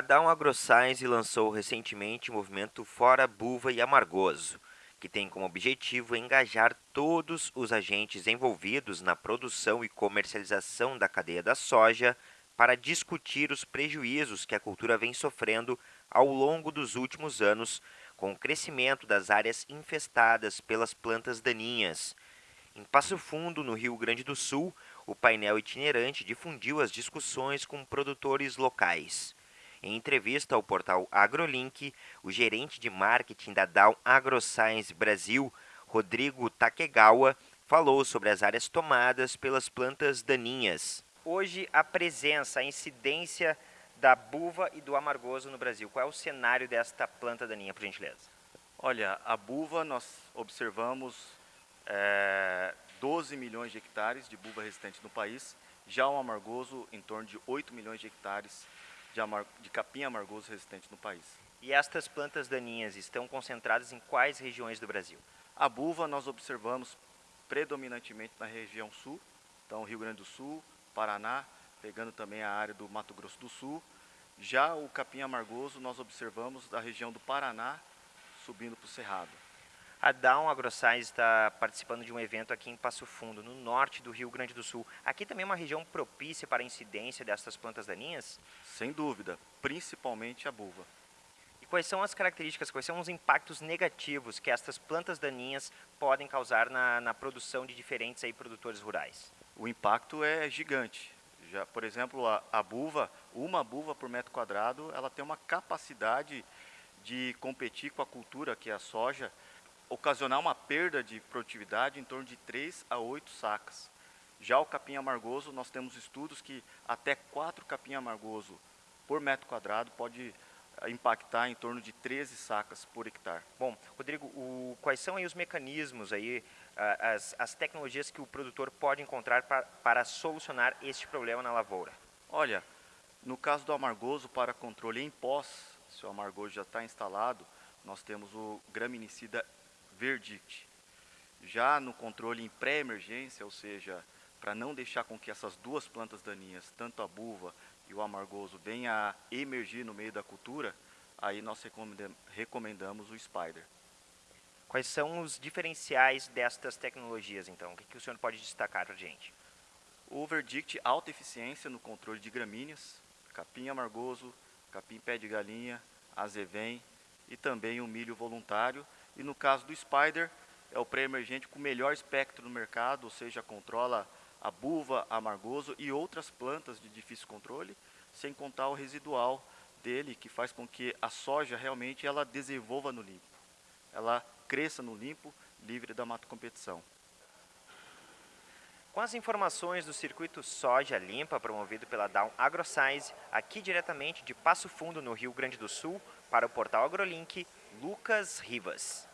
Down AgroScience lançou recentemente o movimento Fora Buva e Amargoso, que tem como objetivo engajar todos os agentes envolvidos na produção e comercialização da cadeia da soja para discutir os prejuízos que a cultura vem sofrendo ao longo dos últimos anos com o crescimento das áreas infestadas pelas plantas daninhas. Em Passo Fundo, no Rio Grande do Sul, o painel itinerante difundiu as discussões com produtores locais. Em entrevista ao portal AgroLink, o gerente de marketing da Dow AgroScience Brasil, Rodrigo Takegawa, falou sobre as áreas tomadas pelas plantas daninhas. Hoje, a presença, a incidência da buva e do amargoso no Brasil. Qual é o cenário desta planta daninha, por gentileza? Olha, a buva nós observamos é, 12 milhões de hectares de buva resistente no país, já o amargoso em torno de 8 milhões de hectares de, amar, de capim amargoso resistente no país. E estas plantas daninhas estão concentradas em quais regiões do Brasil? A buva nós observamos predominantemente na região sul, então Rio Grande do Sul, Paraná, pegando também a área do Mato Grosso do Sul. Já o capim amargoso nós observamos da região do Paraná, subindo para o Cerrado. A Down AgroScience está participando de um evento aqui em Passo Fundo, no norte do Rio Grande do Sul. Aqui também é uma região propícia para a incidência dessas plantas daninhas? Sem dúvida, principalmente a buva. E quais são as características, quais são os impactos negativos que estas plantas daninhas podem causar na, na produção de diferentes aí, produtores rurais? O impacto é gigante. Já, por exemplo, a, a buva, uma buva por metro quadrado, ela tem uma capacidade de competir com a cultura, que é a soja, ocasionar uma perda de produtividade em torno de 3 a 8 sacas. Já o capim amargoso, nós temos estudos que até 4 capim amargoso por metro quadrado pode eh, impactar em torno de 13 sacas por hectare. Bom, Rodrigo, o, quais são aí os mecanismos, aí, as, as tecnologias que o produtor pode encontrar para, para solucionar este problema na lavoura? Olha, no caso do amargoso, para controle em pós, se o amargoso já está instalado, nós temos o graminicida Verdict. Já no controle em pré-emergência, ou seja, para não deixar com que essas duas plantas daninhas, tanto a buva e o amargoso, venham a emergir no meio da cultura, aí nós recomendamos o Spider. Quais são os diferenciais destas tecnologias, então? O que, que o senhor pode destacar para a gente? O Verdict, alta eficiência no controle de gramíneas, capim amargoso, capim pé de galinha, azevém e também o milho voluntário. E no caso do Spider, é o pré-emergente com melhor espectro no mercado, ou seja, controla a buva, amargoso e outras plantas de difícil controle, sem contar o residual dele, que faz com que a soja realmente ela desenvolva no limpo. Ela cresça no limpo, livre da mato competição. Com as informações do circuito Soja Limpa, promovido pela Down AgroScience, aqui diretamente de Passo Fundo, no Rio Grande do Sul, para o portal AgroLink, Lucas Rivas.